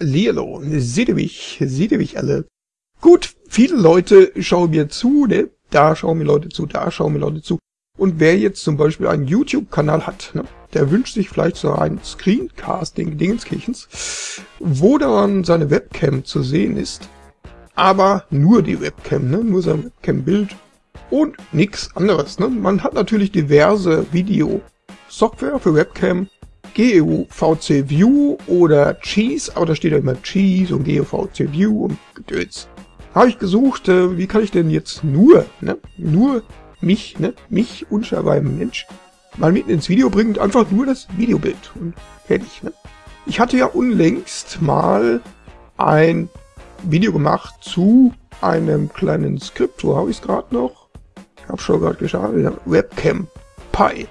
Hallihallo, seht ihr mich, seht ihr mich alle? Gut, viele Leute schauen mir zu, ne? Da schauen mir Leute zu, da schauen mir Leute zu. Und wer jetzt zum Beispiel einen YouTube-Kanal hat, ne? der wünscht sich vielleicht so ein Screencasting Dingenskirchens, wo dann seine Webcam zu sehen ist, aber nur die Webcam, ne? nur sein Webcam-Bild und nichts anderes. Ne? Man hat natürlich diverse Video-Software für Webcam, GEU VC View oder Cheese, aber da steht ja immer Cheese und GEU VC View und Gedöns. Habe ich gesucht, äh, wie kann ich denn jetzt nur, ne, nur mich, ne, mich, unscheinbaren Mensch, mal mitten ins Video bringen und einfach nur das Videobild und fertig, ne. Ich hatte ja unlängst mal ein Video gemacht zu einem kleinen Skript, wo habe ich es gerade noch? Ich habe schon gerade geschaut, Webcam Pi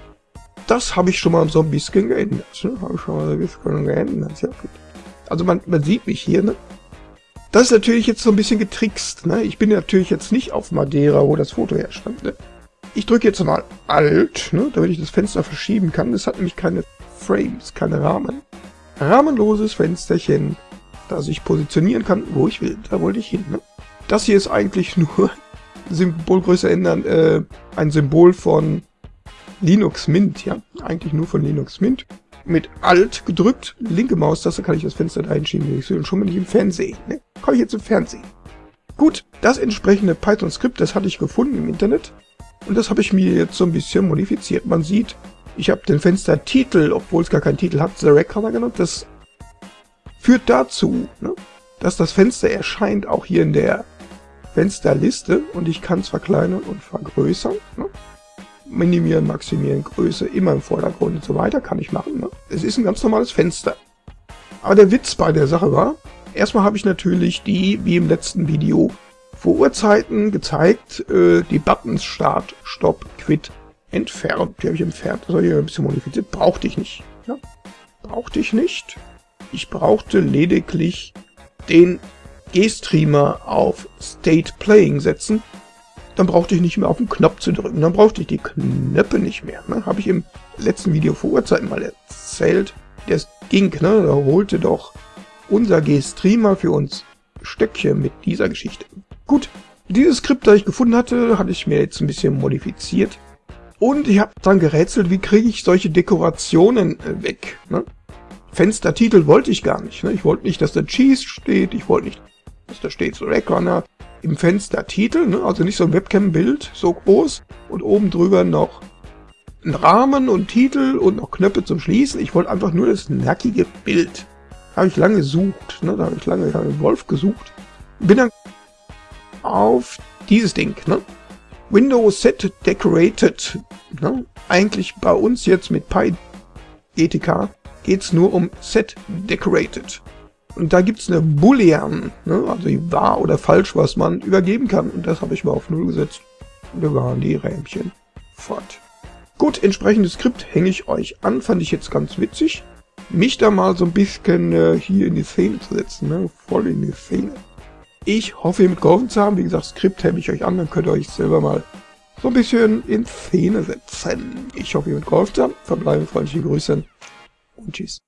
das habe ich schon mal so ein bisschen geändert. Ne? Habe ich schon mal so ein bisschen geändert. Ja, gut. Also man, man sieht mich hier, ne? Das ist natürlich jetzt so ein bisschen getrickst, ne? Ich bin natürlich jetzt nicht auf Madeira, wo das Foto herstand, ne? Ich drücke jetzt mal Alt, ne? Damit ich das Fenster verschieben kann. Das hat nämlich keine Frames, keine Rahmen. Rahmenloses Fensterchen, das ich positionieren kann, wo ich will. Da wollte ich hin, ne? Das hier ist eigentlich nur Symbolgröße ändern, äh, ein Symbol von Linux Mint, ja, eigentlich nur von Linux Mint. Mit Alt gedrückt, linke Maustaste kann ich das Fenster da will. Und schon bin ich im Fernsehen. Ne? Komme ich jetzt im Fernsehen. Gut, das entsprechende Python-Skript, das hatte ich gefunden im Internet. Und das habe ich mir jetzt so ein bisschen modifiziert. Man sieht, ich habe den Fenstertitel, obwohl es gar keinen Titel hat, The Recorder genannt. Das führt dazu, ne, dass das Fenster erscheint auch hier in der Fensterliste und ich kann es verkleinern und vergrößern. Ne? Minimieren, maximieren, Größe, immer im Vordergrund und so weiter, kann ich machen. Ne? Es ist ein ganz normales Fenster. Aber der Witz bei der Sache war, erstmal habe ich natürlich die, wie im letzten Video, vor Uhrzeiten gezeigt, äh, die Buttons Start, Stopp, Quit entfernt. Die habe ich entfernt, das habe ich ein bisschen modifiziert. Brauchte ich nicht. Ja? Brauchte ich nicht. Ich brauchte lediglich den G-Streamer auf State Playing setzen dann brauchte ich nicht mehr auf den Knopf zu drücken. Dann brauchte ich die Knöpfe nicht mehr. Ne? Habe ich im letzten Video vor Urzeiten mal erzählt. Das ging, ne? Da holte doch unser G-Streamer für uns Stöckchen mit dieser Geschichte. Gut, dieses Skript, das ich gefunden hatte, hatte ich mir jetzt ein bisschen modifiziert. Und ich habe dann gerätselt, wie kriege ich solche Dekorationen äh, weg. Ne? Fenstertitel wollte ich gar nicht. Ne? Ich wollte nicht, dass da Cheese steht. Ich wollte nicht, dass da steht so Rackrunner im Fenster Titel, ne? also nicht so ein Webcam-Bild, so groß, und oben drüber noch ein Rahmen und Titel und noch Knöpfe zum Schließen. Ich wollte einfach nur das nackige Bild. Habe ich lange gesucht, ne? da habe ich lange einen Wolf gesucht. Bin dann auf dieses Ding, ne? Windows Set Decorated. Ne? Eigentlich bei uns jetzt mit PyGTK geht es nur um Set Decorated. Und da gibt's eine Boolean, ne? also wahr oder falsch, was man übergeben kann. Und das habe ich mal auf Null gesetzt. Und da waren die Rähmchen fort. Gut, entsprechendes Skript hänge ich euch an, fand ich jetzt ganz witzig. Mich da mal so ein bisschen äh, hier in die Szene zu setzen, ne? voll in die Szene. Ich hoffe, ihr mitgeholfen zu haben. Wie gesagt, Skript hänge ich euch an, dann könnt ihr euch selber mal so ein bisschen in Szene setzen. Ich hoffe, ihr mitgeholfen zu haben. Verbleibe freundliche Grüße und tschüss.